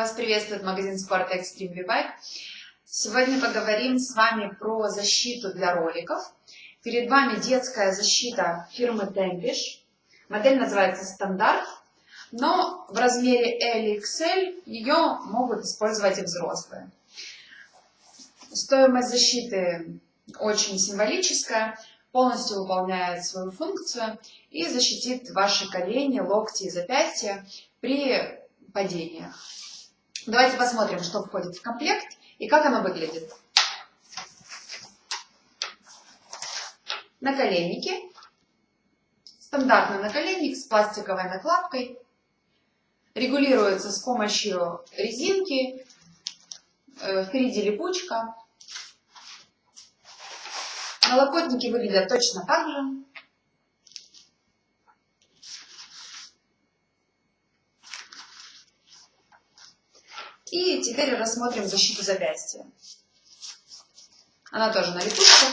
Вас приветствует магазин спорта Extreme V-Bike. Сегодня поговорим с вами про защиту для роликов. Перед вами детская защита фирмы Tempish. Модель называется стандарт, но в размере L и XL ее могут использовать и взрослые. Стоимость защиты очень символическая, полностью выполняет свою функцию и защитит ваши колени, локти и запястья при падениях. Давайте посмотрим, что входит в комплект и как оно выглядит. Наколенники. Стандартный наколенник с пластиковой накладкой. Регулируется с помощью резинки. Э, впереди липучка. Налокотники выглядят точно так же. И теперь рассмотрим защиту запястья. Она тоже на липучке.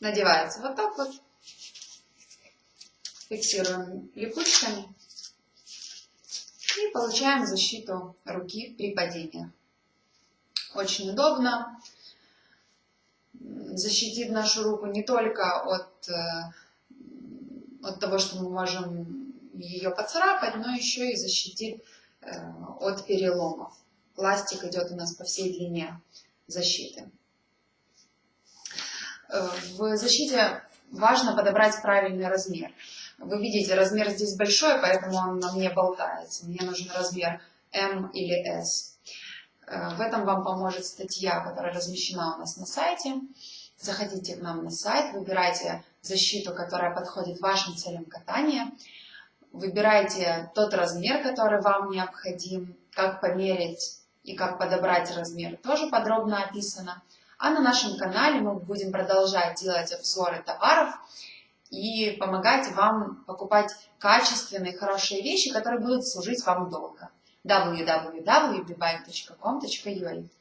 Надевается вот так вот. Фиксируем липучками. И получаем защиту руки при падении. Очень удобно защитит нашу руку не только от, э, от того, что мы можем ее поцарапать, но еще и защитит э, от переломов. Пластик идет у нас по всей длине защиты. Э, в защите важно подобрать правильный размер. Вы видите, размер здесь большой, поэтому он на мне болтается. Мне нужен размер M или S. В этом вам поможет статья, которая размещена у нас на сайте. Заходите к нам на сайт, выбирайте защиту, которая подходит вашим целям катания. Выбирайте тот размер, который вам необходим, как померить и как подобрать размер, тоже подробно описано. А на нашем канале мы будем продолжать делать обзоры товаров и помогать вам покупать качественные, хорошие вещи, которые будут служить вам долго. www.bbike.com.ua